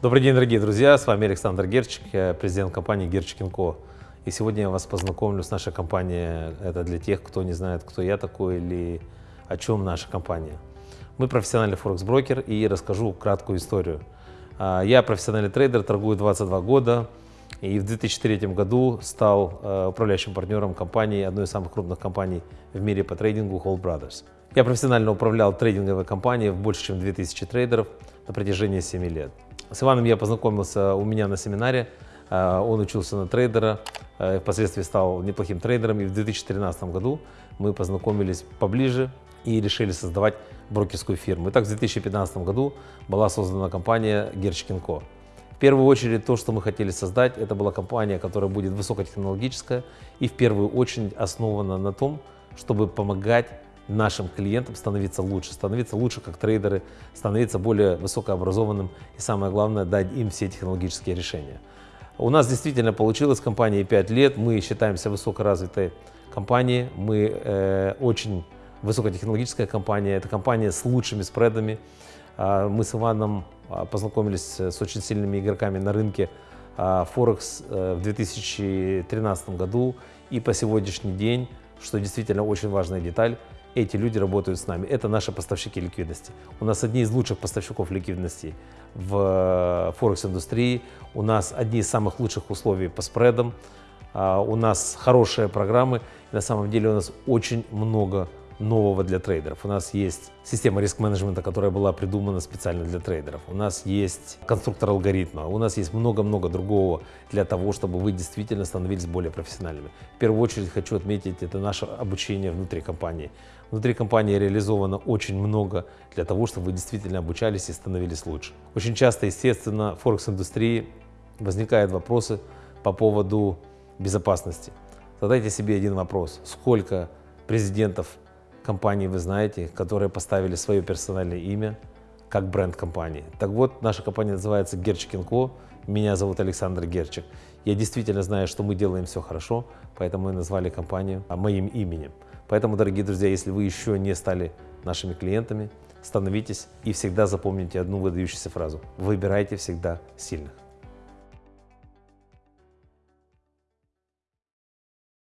Добрый день, дорогие друзья, с вами Александр Герчик, я президент компании Gerchik & Co. И сегодня я вас познакомлю с нашей компанией. Это для тех, кто не знает, кто я такой или о чем наша компания. Мы профессиональный форекс-брокер и расскажу краткую историю. А, я профессиональный трейдер, торгую 22 года и в 2003 году стал э, управляющим партнером компании, одной из самых крупных компаний в мире по трейдингу Hold Brothers. Я профессионально управлял трейдинговой компанией в больше, чем 2000 трейдеров на протяжении 7 лет. С Иваном я познакомился у меня на семинаре. Э, он учился на трейдера, э, впоследствии стал неплохим трейдером. И в 2013 году мы познакомились поближе и решили создавать брокерскую фирму. Итак, в 2015 году была создана компания Герчкинко. В первую очередь то, что мы хотели создать, это была компания, которая будет высокотехнологическая и в первую очередь основана на том, чтобы помогать нашим клиентам становиться лучше, становиться лучше как трейдеры, становиться более высокообразованным и самое главное дать им все технологические решения. У нас действительно получилось компании 5 лет, мы считаемся высокоразвитой компанией, мы э, очень высокотехнологическая компания, это компания с лучшими спредами. А, мы с Иваном а, познакомились с очень сильными игроками на рынке а, Форекс э, в 2013 году и по сегодняшний день, что действительно очень важная деталь, эти люди работают с нами. Это наши поставщики ликвидности. У нас одни из лучших поставщиков ликвидности в Форекс-индустрии. У нас одни из самых лучших условий по спредам. У нас хорошие программы. На самом деле у нас очень много нового для трейдеров. У нас есть система риск-менеджмента, которая была придумана специально для трейдеров. У нас есть конструктор алгоритма. У нас есть много-много другого для того, чтобы вы действительно становились более профессиональными. В первую очередь хочу отметить, это наше обучение внутри компании. Внутри компании реализовано очень много для того, чтобы вы действительно обучались и становились лучше. Очень часто, естественно, в Форекс-индустрии возникают вопросы по поводу безопасности. Задайте себе один вопрос. Сколько президентов компании вы знаете, которые поставили свое персональное имя как бренд компании. Так вот, наша компания называется Герчик Co. Меня зовут Александр Герчик. Я действительно знаю, что мы делаем все хорошо, поэтому мы назвали компанию моим именем. Поэтому, дорогие друзья, если вы еще не стали нашими клиентами, становитесь и всегда запомните одну выдающуюся фразу. Выбирайте всегда сильных.